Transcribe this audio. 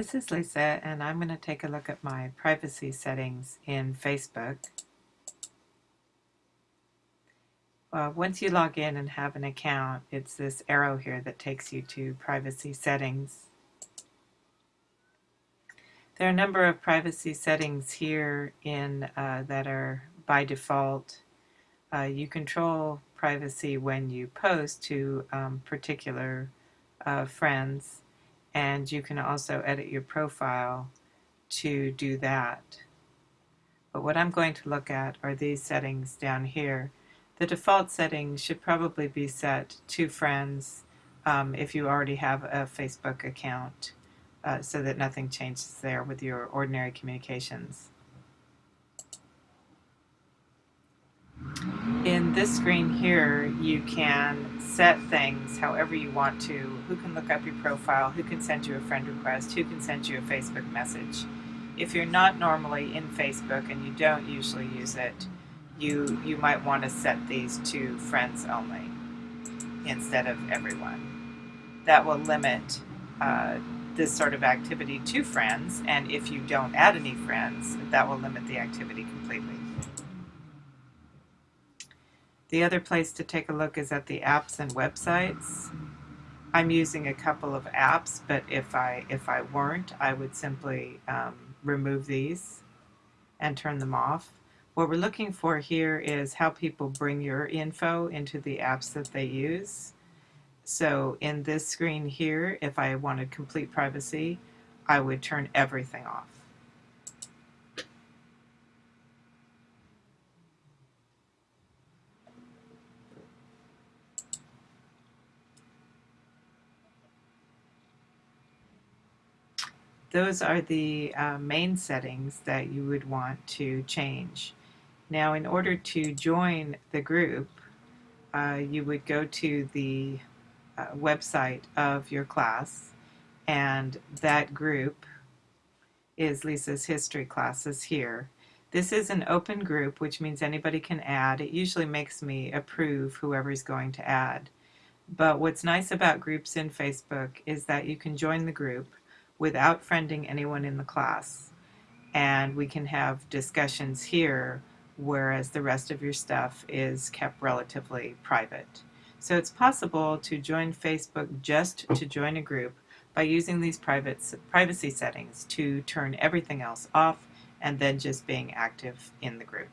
This is Lisa and I'm going to take a look at my privacy settings in Facebook. Uh, once you log in and have an account, it's this arrow here that takes you to privacy settings. There are a number of privacy settings here in uh, that are by default. Uh, you control privacy when you post to um, particular uh, friends and you can also edit your profile to do that. But what I'm going to look at are these settings down here. The default settings should probably be set to friends um, if you already have a Facebook account uh, so that nothing changes there with your ordinary communications. In this screen here, you can set things however you want to. Who can look up your profile, who can send you a friend request, who can send you a Facebook message. If you're not normally in Facebook and you don't usually use it, you, you might want to set these to friends only instead of everyone. That will limit uh, this sort of activity to friends, and if you don't add any friends, that will limit the activity completely. The other place to take a look is at the apps and websites. I'm using a couple of apps, but if I if I weren't, I would simply um, remove these and turn them off. What we're looking for here is how people bring your info into the apps that they use. So in this screen here, if I wanted complete privacy, I would turn everything off. Those are the uh, main settings that you would want to change. Now in order to join the group, uh, you would go to the uh, website of your class and that group is Lisa's history classes here. This is an open group which means anybody can add. It usually makes me approve whoever's going to add. But what's nice about groups in Facebook is that you can join the group without friending anyone in the class. And we can have discussions here, whereas the rest of your stuff is kept relatively private. So it's possible to join Facebook just to join a group by using these private privacy settings to turn everything else off and then just being active in the group.